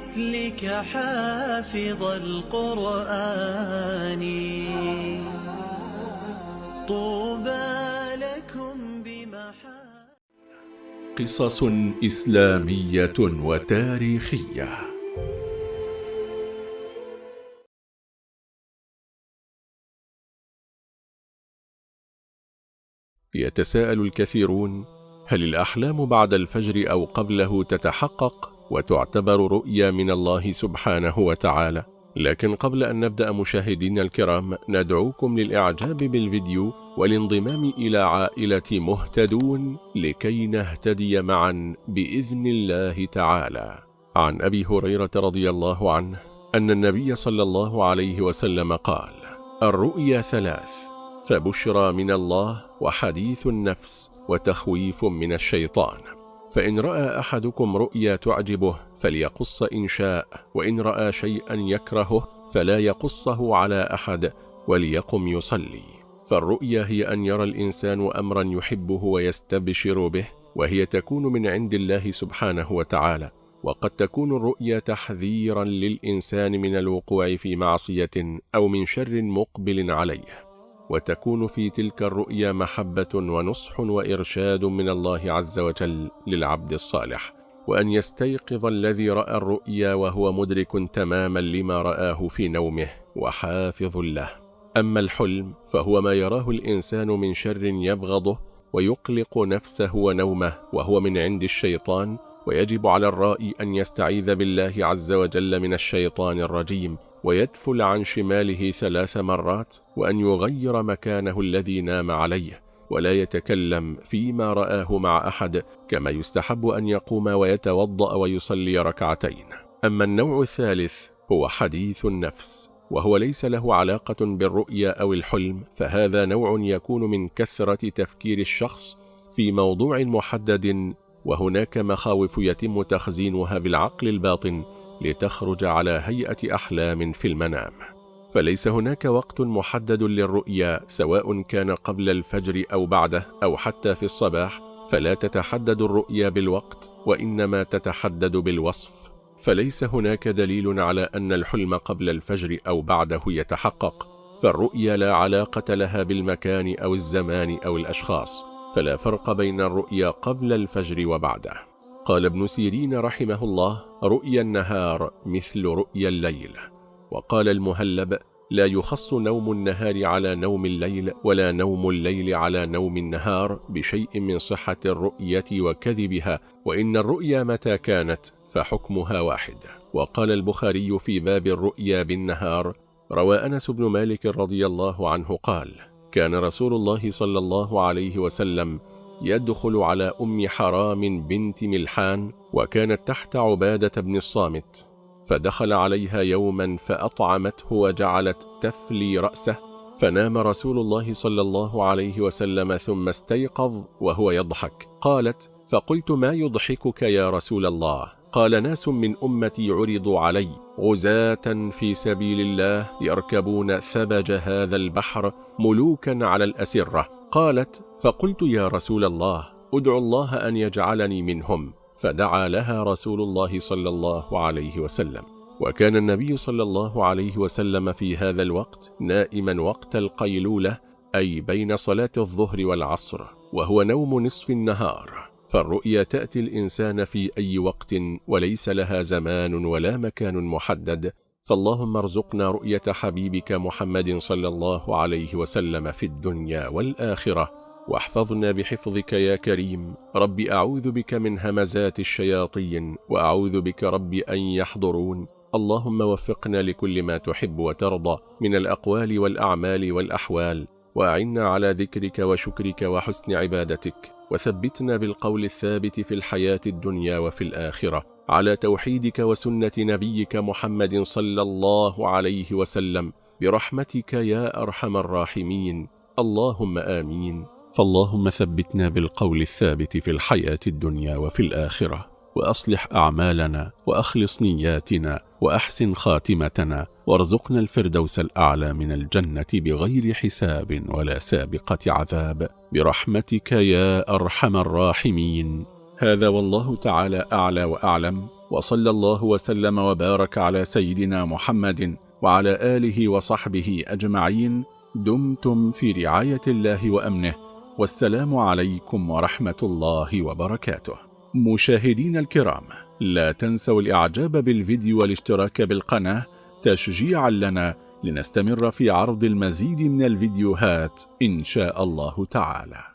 مثلك حافظ القرآن. طوبى لكم بمحا قصص إسلامية وتاريخية. يتساءل الكثيرون هل الأحلام بعد الفجر أو قبله تتحقق؟ وتعتبر رؤيا من الله سبحانه وتعالى. لكن قبل أن نبدأ مشاهدينا الكرام ندعوكم للإعجاب بالفيديو والانضمام إلى عائلة مهتدون لكي نهتدي معا بإذن الله تعالى. عن أبي هريرة رضي الله عنه أن النبي صلى الله عليه وسلم قال الرؤيا ثلاث فبشرى من الله وحديث النفس وتخويف من الشيطان. فإن رأى أحدكم رؤيا تعجبه فليقص إن شاء وإن رأى شيئا يكرهه فلا يقصه على أحد وليقم يصلي. فالرؤيا هي أن يرى الإنسان أمرا يحبه ويستبشر به وهي تكون من عند الله سبحانه وتعالى. وقد تكون الرؤيا تحذيرا للإنسان من الوقوع في معصية أو من شر مقبل عليه. وتكون في تلك الرؤيا محبة ونصح وإرشاد من الله عز وجل للعبد الصالح وأن يستيقظ الذي رأى الرؤيا وهو مدرك تماما لما رآه في نومه وحافظ له. أما الحلم فهو ما يراه الإنسان من شر يبغضه ويقلق نفسه ونومه وهو من عند الشيطان ويجب على الرائي أن يستعيذ بالله عز وجل من الشيطان الرجيم ويدفل عن شماله ثلاث مرات وأن يغير مكانه الذي نام عليه ولا يتكلم فيما رآه مع أحد كما يستحب أن يقوم ويتوضأ ويصلي ركعتين. أما النوع الثالث هو حديث النفس وهو ليس له علاقة بالرؤيا أو الحلم فهذا نوع يكون من كثرة تفكير الشخص في موضوع محدد وهناك مخاوف يتم تخزينها بالعقل الباطن لتخرج على هيئة أحلام في المنام. فليس هناك وقت محدد للرؤيا سواء كان قبل الفجر أو بعده أو حتى في الصباح فلا تتحدد الرؤيا بالوقت وإنما تتحدد بالوصف. فليس هناك دليل على أن الحلم قبل الفجر أو بعده يتحقق فالرؤيا لا علاقة لها بالمكان أو الزمان أو الأشخاص. فلا فرق بين الرؤيا قبل الفجر وبعده. قال ابن سيرين رحمه الله رؤيا النهار مثل رؤيا الليل. وقال المهلب لا يخص نوم النهار على نوم الليل ولا نوم الليل على نوم النهار بشيء من صحة الرؤية وكذبها وإن الرؤيا متى كانت فحكمها واحد. وقال البخاري في باب الرؤيا بالنهار روى أنس بن مالك رضي الله عنه قال كان رسول الله صلى الله عليه وسلم يدخل على أم حرام بنت ملحان وكانت تحت عبادة بن الصامت فدخل عليها يوما فأطعمته وجعلت تفلي رأسه فنام رسول الله صلى الله عليه وسلم ثم استيقظ وهو يضحك. قالت فقلت ما يضحكك يا رسول الله؟ قال ناس من أمتي عرضوا علي غزاة في سبيل الله يركبون ثبج هذا البحر ملوكا على الأسرة. قالت فقلت يا رسول الله أدعو الله أن يجعلني منهم. فدعا لها رسول الله صلى الله عليه وسلم. وكان النبي صلى الله عليه وسلم في هذا الوقت نائما وقت القيلولة أي بين صلاة الظهر والعصر وهو نوم نصف النهار. فالرؤيا تأتي الإنسان في أي وقت وليس لها زمان ولا مكان محدد. فاللهم ارزقنا رؤية حبيبك محمد صلى الله عليه وسلم في الدنيا والآخرة. واحفظنا بحفظك يا كريم. رب أعوذ بك من همزات الشياطين وأعوذ بك رب أن يحضرون. اللهم وفقنا لكل ما تحب وترضى من الأقوال والأعمال والأحوال. وأعنا على ذكرك وشكرك وحسن عبادتك. وثبتنا بالقول الثابت في الحياة الدنيا وفي الآخرة على توحيدك وسنة نبيك محمد صلى الله عليه وسلم. برحمتك يا أرحم الراحمين. اللهم آمين. فاللهم ثبتنا بالقول الثابت في الحياة الدنيا وفي الآخرة. وأصلح أعمالنا وأخلص نياتنا وأحسن خاتمتنا وارزقنا الفردوس الأعلى من الجنة بغير حساب ولا سابقة عذاب. برحمتك يا أرحم الراحمين. هذا والله تعالى أعلى وأعلم. وصلى الله وسلم وبارك على سيدنا محمد وعلى آله وصحبه أجمعين. دمتم في رعاية الله وأمنه. والسلام عليكم ورحمة الله وبركاته. مشاهدين الكرام لا تنسوا الإعجاب بالفيديو والاشتراك بالقناة تشجيعا لنا لنستمر في عرض المزيد من الفيديوهات إن شاء الله تعالى.